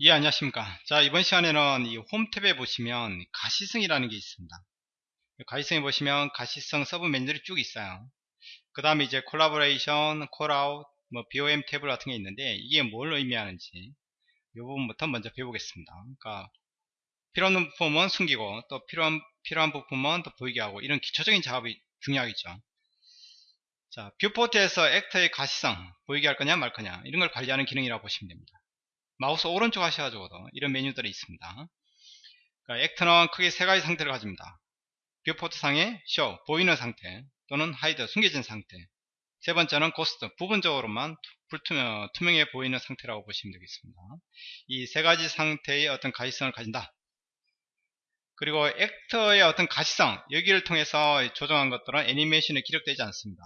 예 안녕하십니까. 자 이번 시간에는 이 홈 탭에 보시면 가시성이라는 게 있습니다. 가시성에 보시면 가시성 서브 메뉴들이 쭉 있어요. 그 다음에 이제 collaboration callout 뭐 BOM 탭 같은 게 있는데 이게 뭘 의미하는지 이 부분부터 먼저 배우겠습니다. 그러니까 필요 없는 부품은 숨기고 또 필요한 필요한 부품은 또 보이게 하고 이런 기초적인 작업이 중요하겠죠. 자 viewport에서 actor의 가시성 보이게 할 거냐 말 거냐 이런 걸 관리하는 기능이라고 보시면 됩니다 마우스 오른쪽 하셔가지고도 이런 메뉴들이 있습니다. 그러니까 actor는 크게 세 가지 상태를 가집니다. viewport 상의 쇼, 보이는 상태 또는 hide, 숨겨진 상태 세 번째는 ghost, 부분적으로만 불투명, 투명해 보이는 상태라고 보시면 되겠습니다. 이 세 가지 상태의 어떤 가시성을 가진다. 그리고 actor의 어떤 가시성, 여기를 통해서 조정한 것들은 애니메이션에 기록되지 않습니다.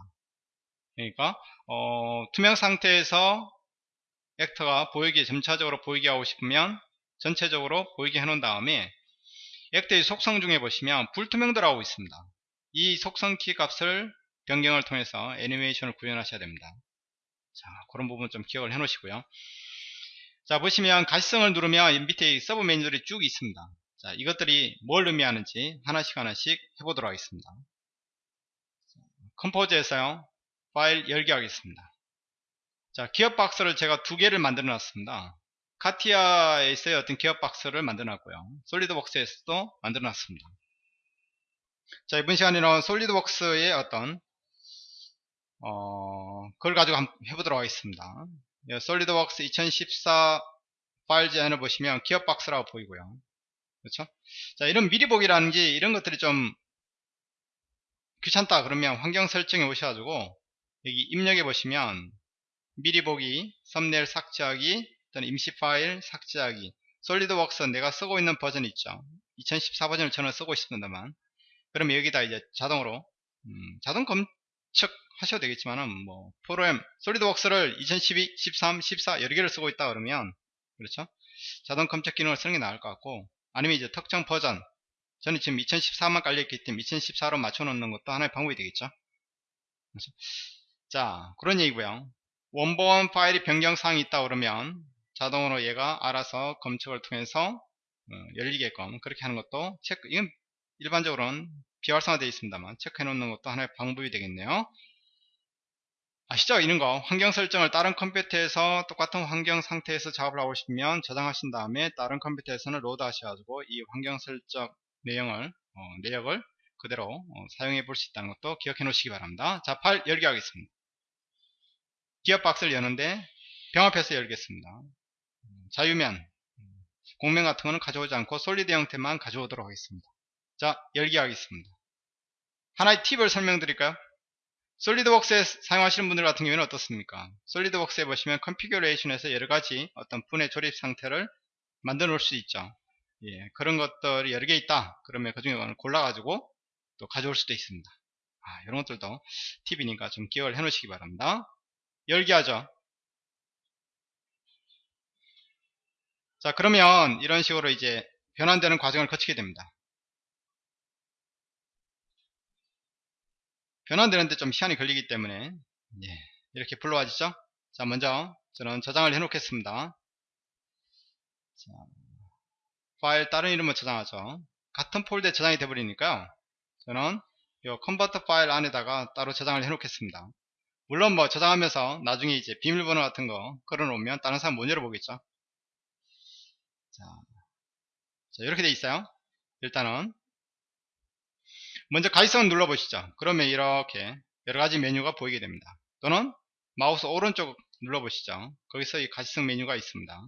그러니까 어, 투명 상태에서 actor가 보이게 점차적으로 보이게 하고 싶으면 전체적으로 보이게 해놓은 다음에 actor의 속성 중에 보시면 불투명도라고 있습니다. 이 속성 키 값을 변경을 통해서 애니메이션을 구현하셔야 됩니다. 자 그런 부분 좀 기억을 해 놓으시고요. 자 보시면 가시성을 누르면 밑에 서브 메뉴들이 쭉 있습니다. 자 이것들이 뭘 의미하는지 하나씩 하나씩 해보도록 하겠습니다. 컴포즈에서요 파일 열기 하겠습니다. 자, 기업 박스를 제가 두 개를 만들어 놨습니다. 카티아에서의 어떤 기업 박스를 만들어 놨고요. 솔리드웍스에서도 만들어 놨습니다. 자, 이번 시간에는 솔리드웍스의 어떤 어, 그걸 가지고 한번 해보도록 하겠습니다. 솔리드웍스 2014 파일 제안을 보시면 기업 박스라고 보이고요. 그렇죠? 자, 이런 미리 보기라는 게 이런 것들이 좀 귀찮다 그러면 환경 설정에 오셔가지고 여기 입력해 보시면 미리 보기, 썸네일 삭제하기, 또는 임시 파일 삭제하기. 솔리드웍스 내가 쓰고 있는 버전 있죠? 2014 버전을 저는 쓰고 있습니다만. 그러면 여기다 이제 자동으로 음, 자동 검측 하셔도 되겠지만은 뭐 프로그램 솔리드웍스를 2012, 13, 14 여러 개를 쓰고 있다 그러면 그렇죠? 자동 검색 기능을 쓰는 게 나을 것 같고 아니면 이제 특정 버전. 저는 지금 2014만 깔려있기 때문에 2014로 맞춰 놓는 것도 하나의 방법이 되겠죠? 그렇죠? 자 그런 얘기고요 원본 파일이 변경사항이 있다 그러면 자동으로 얘가 알아서 검색을 통해서 어, 열리게끔 그렇게 하는 것도 체크 이건 일반적으로는 비활성화 되어 있습니다만 체크해 놓는 것도 하나의 방법이 되겠네요. 아시죠? 이런 거. 환경 설정을 다른 컴퓨터에서 똑같은 환경 상태에서 작업을 하고 싶으면 저장하신 다음에 다른 컴퓨터에서는 load 하셔가지고 이 환경 설정 내용을 어, 내역을 그대로 어, 사용해 볼 수 있다는 것도 기억해 놓으시기 바랍니다. 자 파일 열기 하겠습니다 기어 박스를 여는데 병합해서 열겠습니다. 자유면 곡면 같은 거는 가져오지 않고 solid 형태만 가져오도록 하겠습니다. 자 열기 하겠습니다. 하나의 팁을 설명드릴까요? 솔리드웍스에 사용하시는 분들 같은 경우에는 어떻습니까? 솔리드웍스에 보시면 configuration에서 여러가지 어떤 분해 조립 상태를 만들어 놓을 수 있죠. 예, 그런 것들이 여러 개 있다. 그러면 그 중에 골라가지고 또 가져올 수도 있습니다. 아, 이런 것들도 팁이니까 좀 기억을 해 놓으시기 바랍니다. 열기 하죠. 자 그러면 이런 식으로 이제 변환되는 과정을 거치게 됩니다. 변환되는데 좀 시간이 걸리기 때문에 예, 이렇게 불러와지죠. 자 먼저 저는 저장을 해 놓겠습니다. 자, 파일 다른 이름을 저장하죠. 같은 폴더에 저장이 돼 버리니까요. 저는 이 컨버터 파일 안에다가 따로 저장을 해 놓겠습니다. 물론 뭐 저장하면서 나중에 이제 비밀번호 같은 거 걸어놓으면 다른 사람 못 열어보겠죠. 자, 자 이렇게 돼 있어요. 일단은 먼저 가이성을 눌러보시죠. 그러면 이렇게 여러가지 메뉴가 보이게 됩니다. 또는 마우스 오른쪽 눌러보시죠. 거기서 이 가시성 메뉴가 있습니다.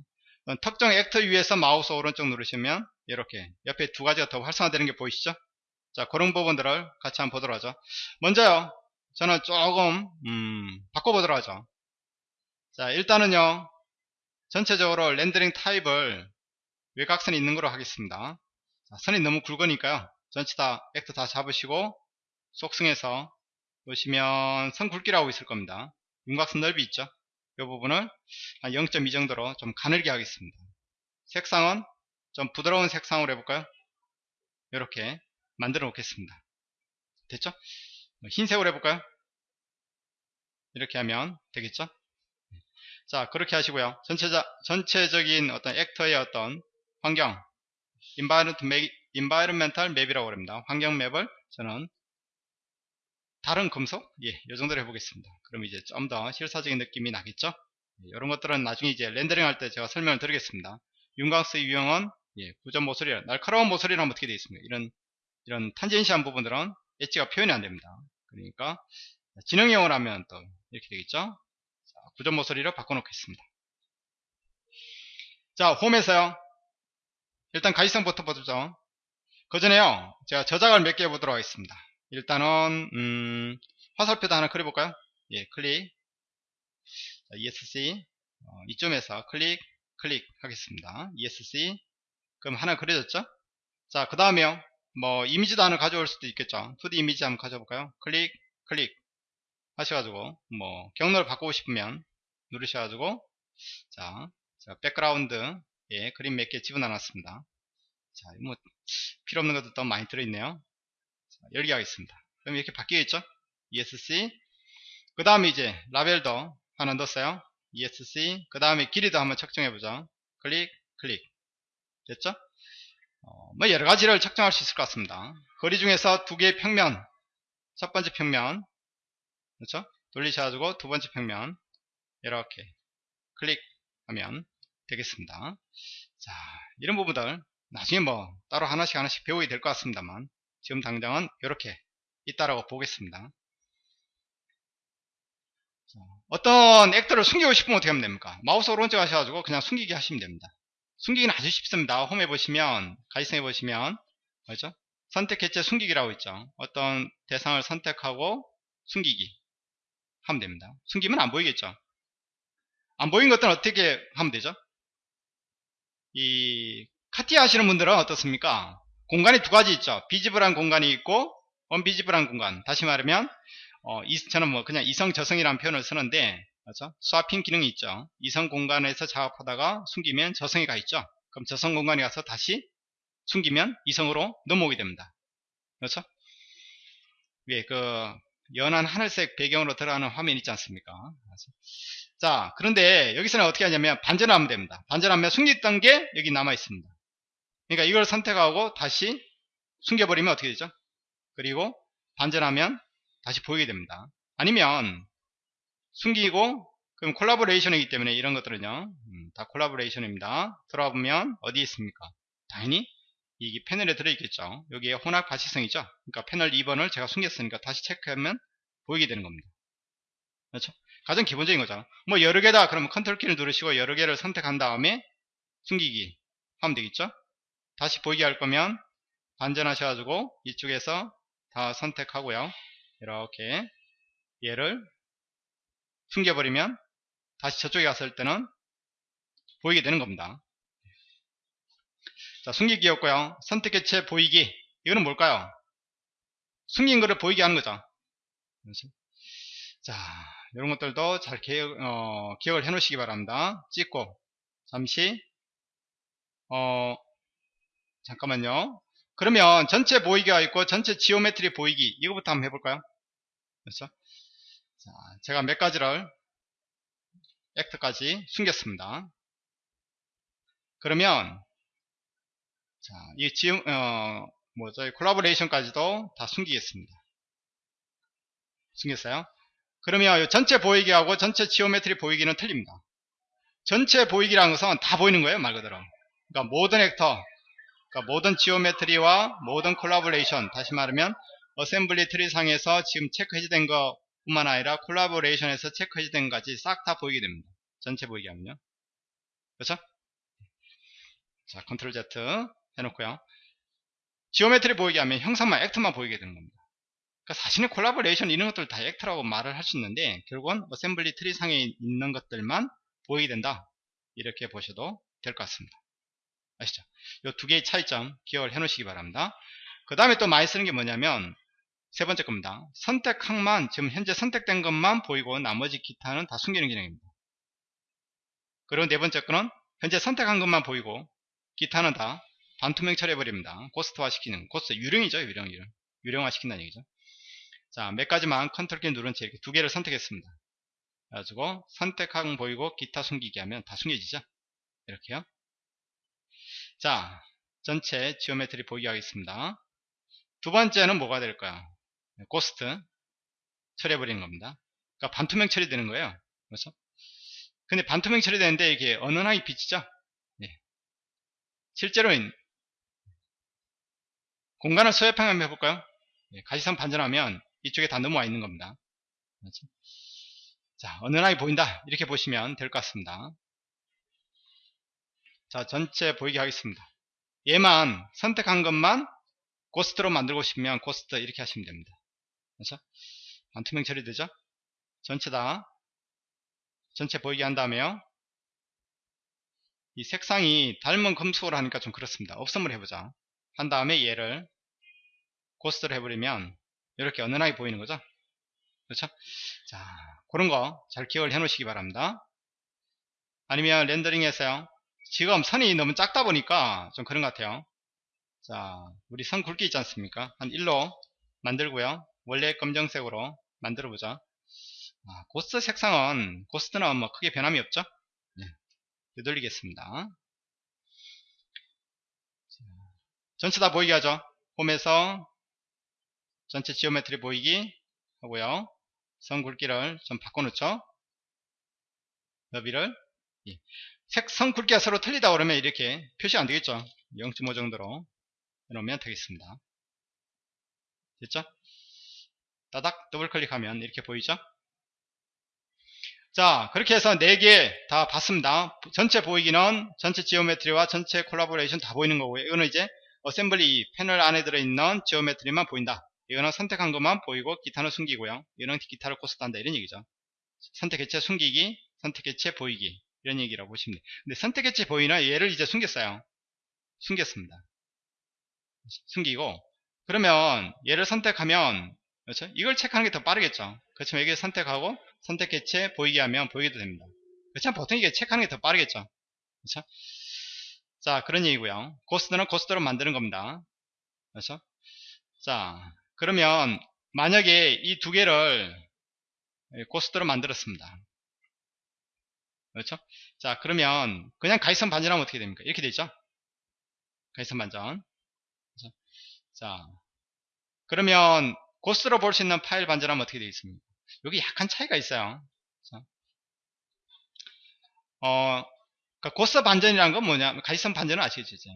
특정 액터 위에서 마우스 오른쪽 누르시면 이렇게 옆에 두 가지가 더 활성화되는 게 보이시죠? 자 그런 부분들을 같이 한번 보도록 하죠. 먼저요 저는 조금 음, 바꿔보도록 하죠. 자 일단은요 전체적으로 렌더링 타입을 외곽선이 있는 거로 하겠습니다. 자, 선이 너무 굵으니까요. 전체 다 액터 다 잡으시고 속성에서 보시면 선 굵기라고 있을 겁니다. 윤곽선 넓이 있죠? 이 부분을 한0.2 정도로 좀 가늘게 하겠습니다. 색상은 좀 부드러운 색상으로 해볼까요? 이렇게 만들어 놓겠습니다. 됐죠 흰색으로 해볼까요? 이렇게 하면 되겠죠? 자, 그렇게 하시고요. 전체자, 전체적인 어떤 액터의 어떤 환경, environmental map이라고 합니다. 환경 맵을 저는 다른 금속? 예, 이 정도로 해보겠습니다. 그럼 이제 좀 더 실사적인 느낌이 나겠죠? 이런 것들은 나중에 이제 렌더링 할 때 제가 설명을 드리겠습니다. 윤곽스의 유형은 예, 구전 모서리, 날카로운 모서리라면 어떻게 되어 있습니까? 이런 이런 탄젠시한 부분들은 엣지가 표현이 안 됩니다. 그러니까 진행형을 하면 또 이렇게 되겠죠? 자, 구전 모서리로 바꿔놓겠습니다. 자, 홈에서요. 일단 가시성부터 보죠. 그 전에요. 제가 저작을 몇개 해보도록 하겠습니다. 일단은 음, 화살표도 하나 그려볼까요? 예, 클릭 자, ESC 어, 이점에서 클릭 클릭 하겠습니다. ESC 그럼 하나 그려졌죠? 자, 그 다음에요. 뭐 이미지도 하나 가져올 수도 있겠죠. 2D 이미지 한번 가져볼까요? 클릭 클릭 하셔가지고 뭐 경로를 바꾸고 싶으면 누르셔가지고 자, 자 백그라운드 예, 그림 몇 개 집어넣었습니다. 자, 뭐 필요 없는 것도 또 많이 들어있네요. 자, 열기 하겠습니다. 그럼 이렇게 바뀌겠죠? ESC 그 다음에 이제 라벨도 하나 넣었어요. ESC 그 다음에 길이도 한번 측정해보죠. 클릭 클릭 됐죠? 어, 뭐 여러 가지를 측정할 수 있을 것 같습니다. 거리 중에서 두 개의 평면 첫 번째 평면 그렇죠? 돌리셔가지고 두 번째 평면 이렇게 클릭하면 되겠습니다. 자, 이런 부분들 나중에 뭐 따로 하나씩 하나씩 배우게 될 것 같습니다만 지금 당장은 이렇게 있다라고 보겠습니다. 자, 어떤 액터를 숨기고 싶으면 어떻게 하면 됩니까? 마우스 오른쪽 하셔가지고 그냥 숨기기 하시면 됩니다. 숨기기는 아주 쉽습니다. 홈에 보시면 가이성에 보시면 그렇죠? 선택 해체 숨기기라고 있죠. 어떤 대상을 선택하고 숨기기 하면 됩니다. 숨기면 안 보이겠죠. 안 보인 것들은 어떻게 하면 되죠? 이 카티 하시는 분들은 어떻습니까? 공간이 두 가지 있죠. 비지블한 공간이 있고 언비지블한 공간. 다시 말하면 어, 이, 저는 뭐 그냥 이성 저성이라는 표현을 쓰는데 그렇죠? 스와핑 기능이 있죠. 이성 공간에서 작업하다가 숨기면 저성이 가 있죠. 그럼 저성 공간에 가서 다시 숨기면 이성으로 넘어오게 됩니다. 그렇죠? 예, 그 연한 하늘색 배경으로 들어가는 화면 있지 않습니까? 자, 그런데 여기서는 어떻게 하냐면 반전하면 됩니다. 반전하면 숨겼던 게 여기 남아 있습니다. 그러니까 이걸 선택하고 다시 숨겨버리면 어떻게 되죠? 그리고 반전하면 다시 보이게 됩니다. 아니면 숨기고 그럼 collaboration이기 때문에 이런 것들은요 음, 다 collaboration입니다. 들어와 보면 어디 있습니까? 당연히 이게 패널에 들어있겠죠. 여기에 혼합 가시성이죠. 그러니까 패널 2번을 제가 숨겼으니까 다시 체크하면 보이게 되는 겁니다. 그렇죠? 가장 기본적인 거죠. 뭐 여러 개다 그러면 컨트롤 키를 누르시고 여러 개를 선택한 다음에 숨기기 하면 되겠죠. 다시 보이게 할 거면 반전하셔가지고 이쪽에서 다 선택하고요. 이렇게 얘를 숨겨버리면 다시 저쪽에 갔을 때는 보이게 되는 겁니다. 자, 숨기기였고요. 선택 개체 보이기. 이거는 뭘까요? 숨긴 거를 보이게 하는 거죠. 그렇지? 자, 이런 것들도 잘 기억, 어, 기억을 해 놓으시기 바랍니다. 찍고, 잠시, 어, 잠깐만요. 그러면 전체 보이기가 있고, 전체 geometry 보이기. 이거부터 한번 해볼까요? 그렇죠? 자, 제가 몇 가지를 actor까지 숨겼습니다. 그러면 자, 이 지음 어, 뭐 저희 collaboration까지도 다 숨기겠습니다. 숨겼어요? 그러면 전체 보이기하고 전체 geometry 보이기는 틀립니다. 전체 보이기라는 것은 다 보이는 거예요, 말 그대로. 그러니까 모든 actor, 그러니까 모든 geometry와 모든 콜라보레이션, 다시 말하면 assembly tree 상에서 지금 체크 해제된 거 뿐만 아니라 collaboration에서 체크 해제된 것까지 싹 다 보이게 됩니다. 전체 보이게 하면요. 그렇죠? 자, 컨트롤 Z 해놓고요. geometry 보이게 하면 형상만 actor만 보이게 되는 겁니다. 그러니까 사실은 콜라보레이션 이런 것들 다 actor라고 말을 할 수 있는데 결국은 assembly tree 상에 있는 것들만 보이게 된다. 이렇게 보셔도 될 것 같습니다. 아시죠? 이 두 개의 차이점 기억을 해 놓으시기 바랍니다. 그 다음에 또 많이 쓰는 게 뭐냐면 세 번째 겁니다. 선택항만 지금 현재 선택된 것만 보이고 나머지 기타는 다 숨기는 기능입니다. 그리고 네 번째 거는 현재 선택한 것만 보이고 기타는 다 반투명 처리해버립니다. ghost화 시키는 ghost 유령이죠 유령 유령 유령화 시킨다는 얘기죠. 자 몇 가지만 컨트롤 키 누른 채 이렇게 두 개를 선택했습니다. 그래가지고 선택항 보이고 기타 숨기기 하면 다 숨겨지죠. 이렇게요. 자, 전체 geometry 보기 하겠습니다. 두 번째는 뭐가 될까요? ghost 처리해버리는 겁니다. 그러니까 반투명 처리되는 거예요. 그렇죠? 근데 반투명 처리되는데 이게 은은하게 비치죠? 예. 실제로는 공간을 소외평 한번 해볼까요? 예, 가시선 반전하면 이쪽에 다 넘어와 있는 겁니다. 그렇죠? 자, 은은하게 보인다. 이렇게 보시면 될 것 같습니다. 자, 전체 보이게 하겠습니다. 얘만 선택한 것만 고스트로 만들고 싶으면 고스트 이렇게 하시면 됩니다. 그렇죠? 반투명 처리되죠? 전체 다 전체 보이게 한 다음에요. 이 색상이 닮은 금속으로 하니까 좀 그렇습니다. 업선물 해보자. 한 다음에 얘를 고스트로 해버리면 이렇게 은은하게 보이는 거죠. 그렇죠? 자, 그런 거 잘 기억을 해 놓으시기 바랍니다. 아니면 렌더링에서요. 지금 선이 너무 작다 보니까 좀 그런 것 같아요. 자, 우리 선 굵기 있지 않습니까? 한 1로 만들고요. 원래 검정색으로 만들어 보자. 아, ghost 색상은 ghost는 뭐 크게 변함이 없죠? 네. 되돌리겠습니다. 전체 다 보이게 하죠. 홈에서 전체 geometry 보이기 하고요. 선 굵기를 좀 바꿔놓죠. 너비를 예. 색선 굵기가 서로 틀리다 그러면 이렇게 표시 안 되겠죠. 0.5 정도로 해놓으면 되겠습니다. 됐죠? 따닥 더블 클릭하면 이렇게 보이죠? 자 그렇게 해서 4개 다 봤습니다. 전체 보이기는 전체 geometry와 전체 콜라보레이션 다 보이는 거고요. 이거는 이제 assembly 패널 안에 들어있는 geometry만 보인다. 이거는 선택한 것만 보이고 기타는 숨기고요. 이거는 기타를 ghost한다 이런 얘기죠. 선택 개체 숨기기, 선택 개체 보이기 이런 얘기라고 보시면 돼요. 근데 선택 개체 보이는 얘를 이제 숨겼어요. 숨겼습니다. 숨기고 그러면 얘를 선택하면 그렇죠? 이걸 체크하는 게 더 빠르겠죠. 그렇지만 여기 선택하고 선택 개체 보이게 하면 보이게도 됩니다. 그렇지만 보통 이게 체크하는 게 더 빠르겠죠. 그렇죠? 자 그런 얘기고요. ghost는 ghost로 만드는 겁니다. 그렇죠? 자 그러면 만약에 이 두 개를 ghost로 만들었습니다. 그렇죠? 자 그러면 그냥 가시성 반전하면 어떻게 됩니까? 이렇게 되죠? 가시성 반전. 그렇죠? 자 그러면 ghost로 볼 수 있는 파일 반전하면 어떻게 되겠습니까? 여기 약간 차이가 있어요. 어, 그러니까 ghost 반전이라는 건 뭐냐? 가시성 반전은 아시겠죠?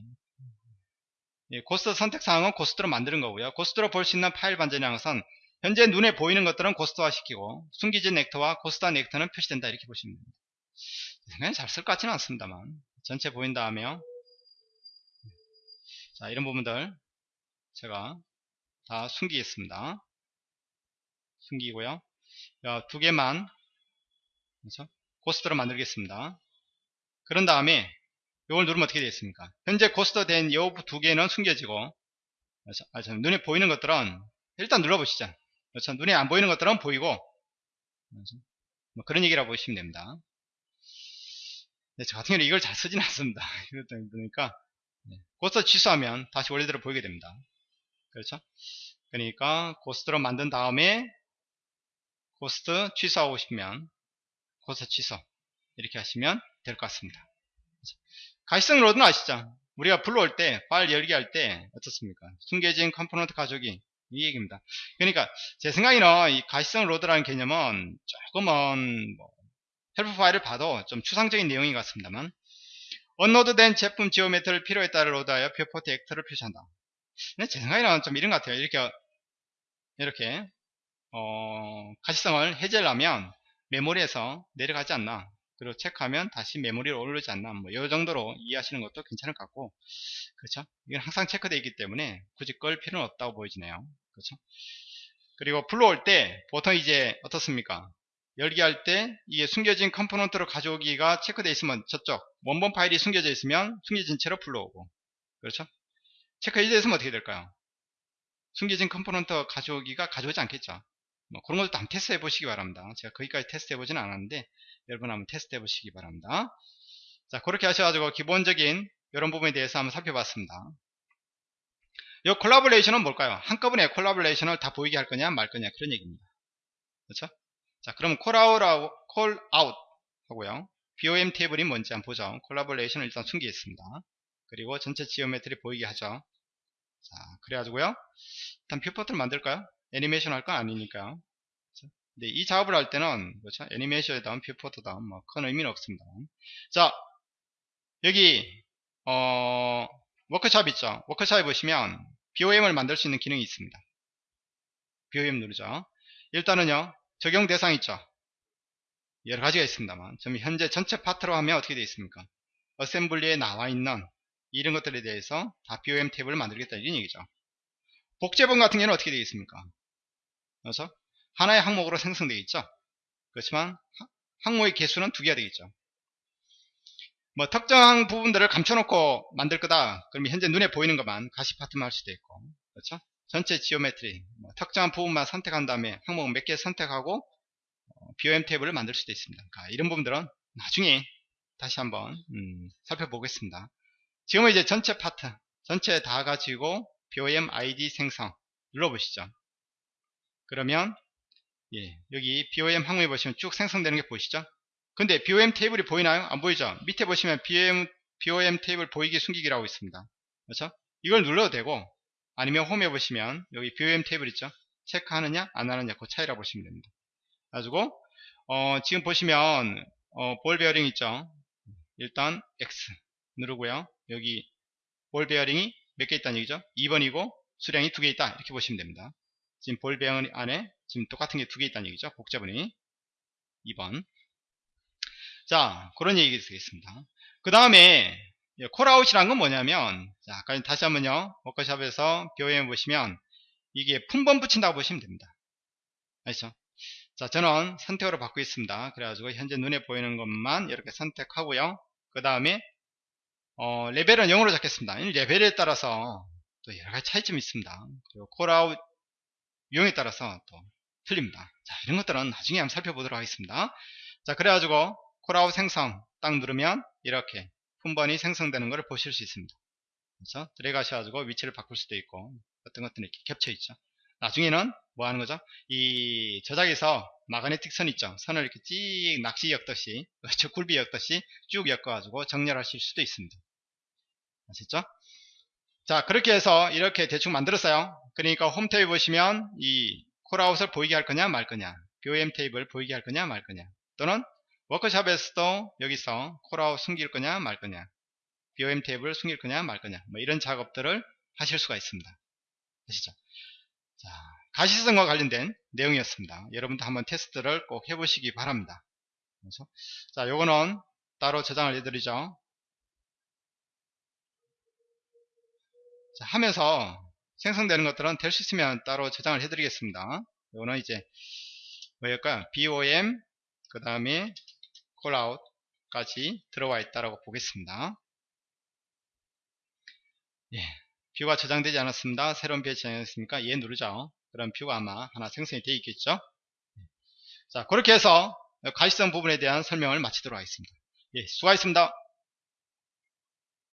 예, ghost 선택 사항은 ghost로 만드는 거고요. ghost로 볼 수 있는 파일 반전이라는 것은 현재 눈에 보이는 것들은 ghost화 시키고 숨겨진 actor와 ghost화 actor는 표시된다 이렇게 보시면 됩니다. 그냥 잘쓸 것 같지는 않습니다만 전체 보인 다음에요. 자 이런 부분들 제가 다 숨기겠습니다. 숨기고요. 두 개만 그렇죠? 고스트로 만들겠습니다. 그런 다음에 이걸 누르면 어떻게 되겠습니까? 현재 고스트 된이두 개는 숨겨지고 그렇죠? 아, 눈에 보이는 것들은 일단 눌러보시죠. 그렇죠? 눈에 안 보이는 것들은 보이고 그렇죠? 뭐 그런 얘기라고 보시면 됩니다. 네, 저 같은 경우는 이걸 잘 쓰진 않습니다. 보니까 네. ghost 취소하면 다시 원래대로 보이게 됩니다. 그렇죠? 그러니까 ghost로 만든 다음에 ghost 취소하고 싶으면 ghost 취소 이렇게 하시면 될 것 같습니다. 가시성 load는 아시죠? 우리가 불러올 때, 파일 열기 할 때 어떻습니까? 숨겨진 component 가져오기 이 얘기입니다. 그러니까 제 생각에는 이 가시성 load라는 개념은 조금은 뭐 help 파일을 봐도 좀 추상적인 내용인 것 같습니다만 unload된 제품 geometry를 필요에 따라 load하여 viewport actor를 표시한다. 제 생각에는 좀 이런 것 같아요. 이렇게 이렇게 어, 가시성을 해제하려면 메모리에서 내려가지 않나. 그리고 체크하면 다시 메모리로 올르지 않나. 뭐이 정도로 이해하시는 것도 괜찮을 것 같고. 그렇죠? 이건 항상 체크되어 있기 때문에 굳이 끌 필요는 없다고 보여지네요. 그렇죠? 그리고 불러올 때 보통 이제 어떻습니까? 열기 할 때 이게 숨겨진 component로 가져오기가 체크되어 있으면 저쪽 원본 파일이 숨겨져 있으면 숨겨진 채로 불러오고. 그렇죠 체크 해제 있으면 어떻게 될까요 숨겨진 component 가져오기가 가져오지 않겠죠 뭐 그런 것도 한번 테스트 해보시기 바랍니다. 제가 거기까지 테스트 해보지는 않았는데 여러분 한번 테스트 해보시기 바랍니다. 자 그렇게 하셔가지고 기본적인 이런 부분에 대해서 한번 살펴봤습니다. 이 collaboration은 뭘까요? 한꺼번에 collaboration을 다 보이게 할 거냐 말 거냐 그런 얘기입니다. 그렇죠? 자, 그럼 callout, callout 하고요. BOM 테이블이 뭔지 한번 보죠. collaboration을 일단 숨기겠습니다. 그리고 전체 geometry 보이게 하죠. 자, 그래가지고요. 일단 viewport를 만들까요? 애니메이션 할 건 아니니까요. 근데 이 작업을 할 때는 그렇죠? 애니메이션에다 viewport다 뭐큰 의미는 없습니다. 자, 여기 어, 워크샵 있죠. 워크샵에 보시면 BOM을 만들 수 있는 기능이 있습니다. BOM 누르죠. 일단은요. 적용 대상 있죠. 여러 가지가 있습니다만 지금 현재 전체 파트로 하면 어떻게 되어 있습니까? 어셈블리에 나와 있는 이런 것들에 대해서 다 BOM 탭을 만들겠다 이런 얘기죠. 복제본 같은 경우는 어떻게 되어 있습니까? 그래서 하나의 항목으로 생성되어 있죠. 그렇지만 항목의 개수는 두 개가 되겠죠. 뭐 특정한 부분들을 감춰놓고 만들 거다. 그러면 현재 눈에 보이는 것만 가시 파트만 할 수도 있고 그렇죠? 전체 geometry 뭐 특정한 부분만 선택한 다음에 항목 몇 개 선택하고 BOM 테이블을 만들 수도 있습니다. 그러니까 이런 부분들은 나중에 다시 한번 음, 살펴보겠습니다. 지금은 이제 전체 파트, 전체 다 가지고 BOM ID 생성 눌러보시죠. 그러면 예, 여기 BOM 항목에 보시면 쭉 생성되는 게 보이시죠? 근데 BOM 테이블이 보이나요? 안 보이죠? 밑에 보시면 BOM, BOM 테이블 보이기 숨기기라고 있습니다. 그렇죠? 이걸 눌러도 되고 아니면 홈에 보시면 여기 BOM 테이블 있죠? 체크하느냐 안 하느냐 그 차이라 보시면 됩니다. 가지고 어, 지금 보시면 어, 볼 베어링 있죠 일단 X 누르고요. 여기 볼 베어링이 몇 개 있다는 얘기죠? 2번이고 수량이 두 개 있다. 이렇게 보시면 됩니다. 지금 볼 베어링 안에 지금 똑같은 게 두 개 있다는 얘기죠? 품번이 2번. 자 그런 얘기 되겠습니다. 그 다음에 callout이란 건 뭐냐면 자 아까 다시 한번요. 워크샵에서 BOM 보시면 이게 품번 붙인다고 보시면 됩니다. 아시죠? 자, 저는 선택으로 바꾸고 있습니다. 그래가지고 현재 눈에 보이는 것만 이렇게 선택하고요. 그 다음에 어, 레벨은 0으로 잡겠습니다. 이 레벨에 따라서 또 여러가지 차이점이 있습니다. 그리고 callout 유형에 따라서 또 틀립니다. 자, 이런 것들은 나중에 한번 살펴보도록 하겠습니다. 자, 그래가지고 callout 생성 딱 누르면 이렇게 품번이 생성되는 것을 보실 수 있습니다. 그래서 들어가셔가지고 위치를 바꿀 수도 있고 어떤 것들은 이렇게 겹쳐 있죠. 나중에는 뭐 하는 거죠? 이 저작에서 magnetic 선 있죠? 선을 이렇게 찍 낚시 엮듯이 저 굴비 엮듯이 쭉 엮어가지고 정렬하실 수도 있습니다. 아셨죠? 자 그렇게 해서 이렇게 대충 만들었어요. 그러니까 홈 테이블 보시면 이 callout을 보이게 할 거냐 말 거냐 BOM 테이블 보이게 할 거냐 말 거냐 또는 워크샵에서도 여기서 callout 숨길 거냐 말 거냐 BOM 테이블 숨길 거냐 말 거냐 뭐 이런 작업들을 하실 수가 있습니다. 아시죠? 자, 가시성과 관련된 내용이었습니다. 여러분도 한번 테스트를 꼭 해보시기 바랍니다. 그래서 자, 요거는 따로 저장을 해드리죠. 하면서 생성되는 것들은 될 수 있으면 따로 저장을 해드리겠습니다. 요거는 이제 뭐일까요? BOM 그 다음에 callout까지 들어와 있다라고 보겠습니다. 예. view가 저장되지 않았습니다. 새로운 view에 저장했으니까 얘 누르죠. 그럼 view가 아마 하나 생성이 되어 있겠죠. 자 그렇게 해서 가시성 부분에 대한 설명을 마치도록 하겠습니다. 예, 수고하셨습니다.